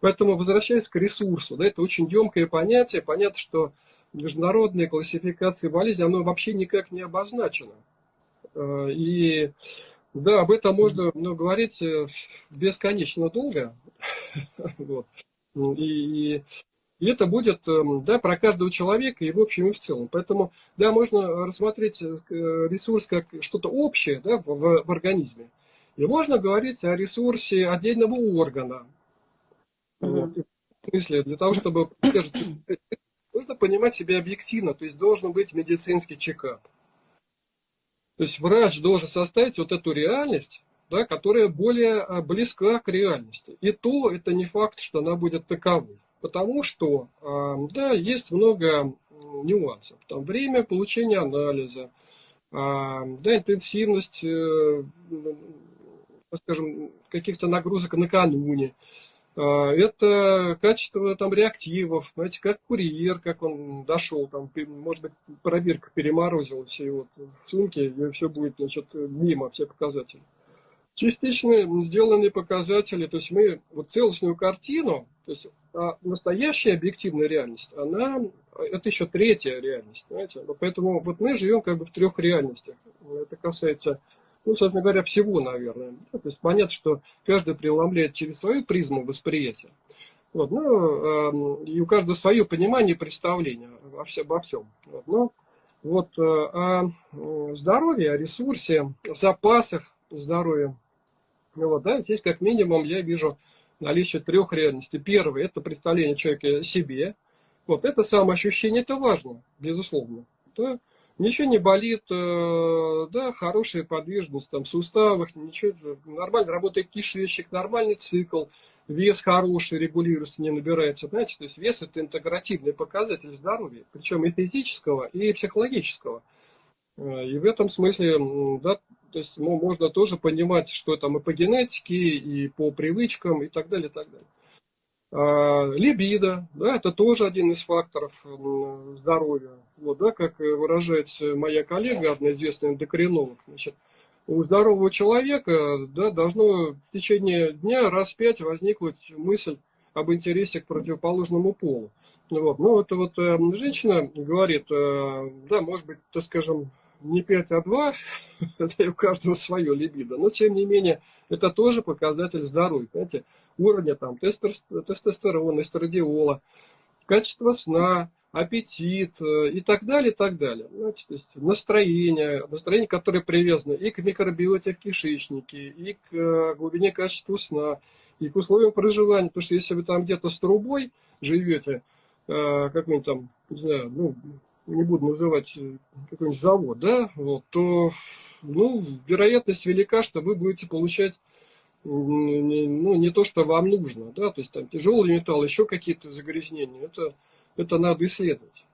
Поэтому, возвращаясь к ресурсу, да, это очень емкое понятие. Понятно, что международная классификация болезней, оно вообще никак не обозначено. Э, и да, об этом можно ну, говорить э, бесконечно долго. вот. И, и это будет эм, да, про каждого человека и в общем и в целом. Поэтому, да, можно рассмотреть э, ресурс как что-то общее да, в, в организме. И можно говорить о ресурсе отдельного органа. Mm-hmm. В смысле, для того, чтобы нужно понимать себя объективно, то есть должен быть медицинский чекап. То есть врач должен составить вот эту реальность, да, которая более а, близка к реальности. И то это не факт, что она будет таковой. Потому что, а, да, есть много нюансов. Там время получения анализа, а, да, интенсивность, э, скажем, каких-то нагрузок накануне, это качество там реактивов, знаете, как курьер, как он дошел, там, может быть, пробирка переморозил все его сумки, и все будет, значит, мимо, все показатели. Частично сделанные показатели, то есть мы вот целостную картину, то есть а настоящая объективная реальность, она, это еще третья реальность, знаете, поэтому вот мы живем как бы в трех реальностях. Это касается ну, собственно говоря, всего, наверное. то есть понятно, что каждый преломляет через свою призму восприятия. Вот, ну, э, и у каждого свое понимание и представление обо всем. Обо всем. Вот, ну, вот э, о здоровье, о ресурсе, запасах здоровья. Ну, вот, да, здесь как минимум я вижу наличие трех реальностей. Первое – это представление человека о себе. Вот это самоощущение, это важно, безусловно. Да? Ничего не болит, э, да, хорошая подвижность там в суставах, ничего, нормально работает кишечник, нормальный цикл, вес хороший, регулируется, не набирается, знаете, то есть вес это интегративный показатель здоровья, причем и физического, и психологического. Э, и в этом смысле, да, то есть можно тоже понимать, что там и по генетике, и по привычкам, и так далее, и так далее. А, либидо, да, это тоже один из факторов здоровья. Вот, да, как выражается моя коллега, одна известная эндокринолог, значит, у здорового человека да, должно в течение дня раз пять возникнуть мысль об интересе к противоположному полу. Вот. Ну, это вот э, женщина говорит, э, да, может быть, так скажем, не 5, а 2, это у каждого свое либидо, но тем не менее, это тоже показатель здоровья, понимаете, уровня там, тестостерона, эстрадиола, качество сна, аппетит э, и так далее, и так далее. Знаете, то есть настроение, настроение, которое привязано и к микробиоте в кишечнике, и к э, глубине качества сна, и к условиям проживания. Потому что если вы там где-то с трубой живете, э, как-нибудь там, не знаю, ну, не буду называть какой-нибудь завод, да, вот, то ну, вероятность велика, что вы будете получать ну, не то, что вам нужно, да, то есть там тяжелый металл, еще какие-то загрязнения, это, это надо исследовать.